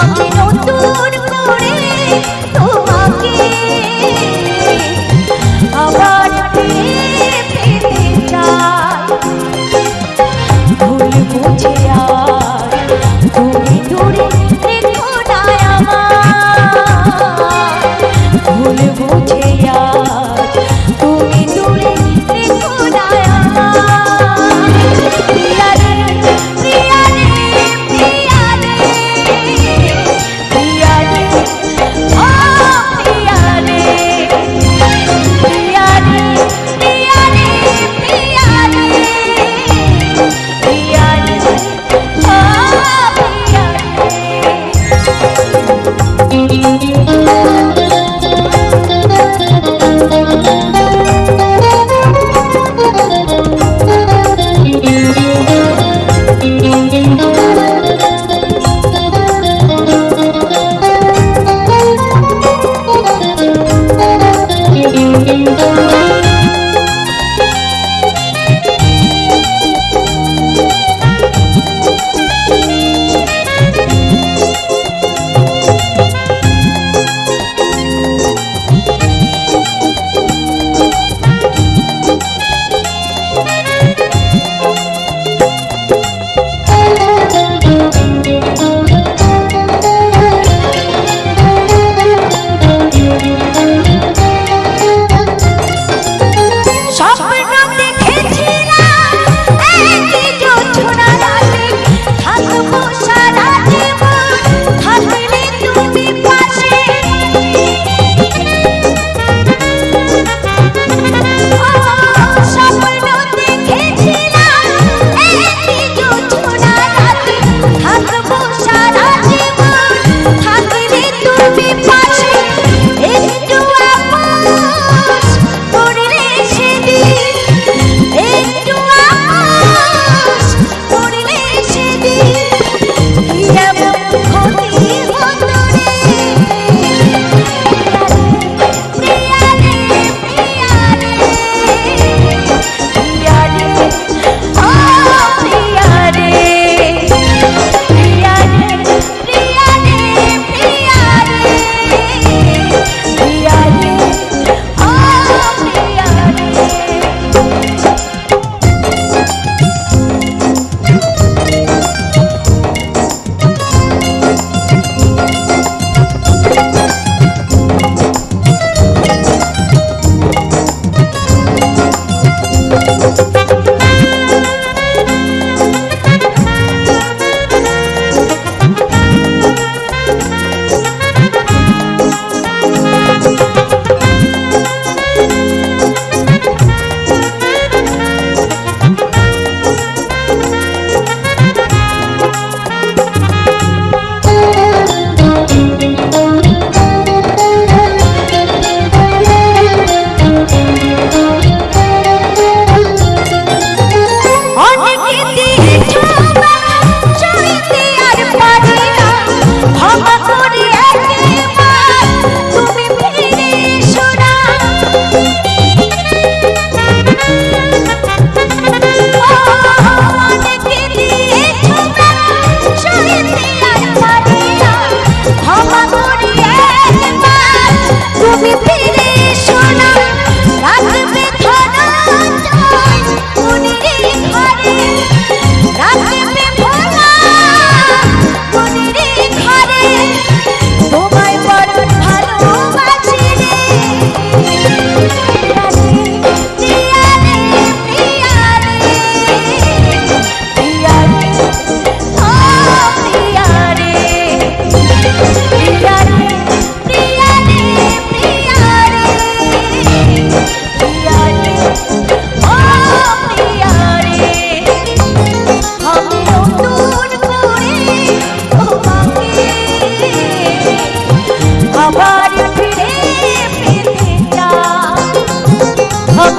আমি নতুন করে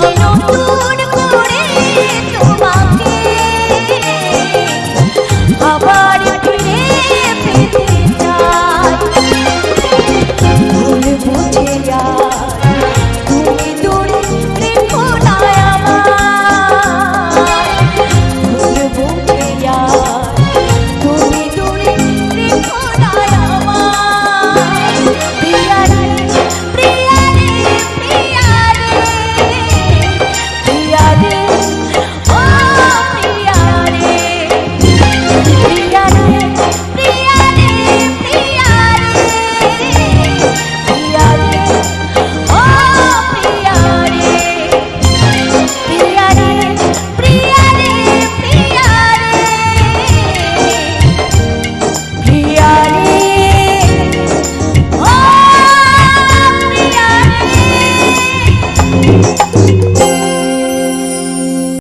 Ay, no,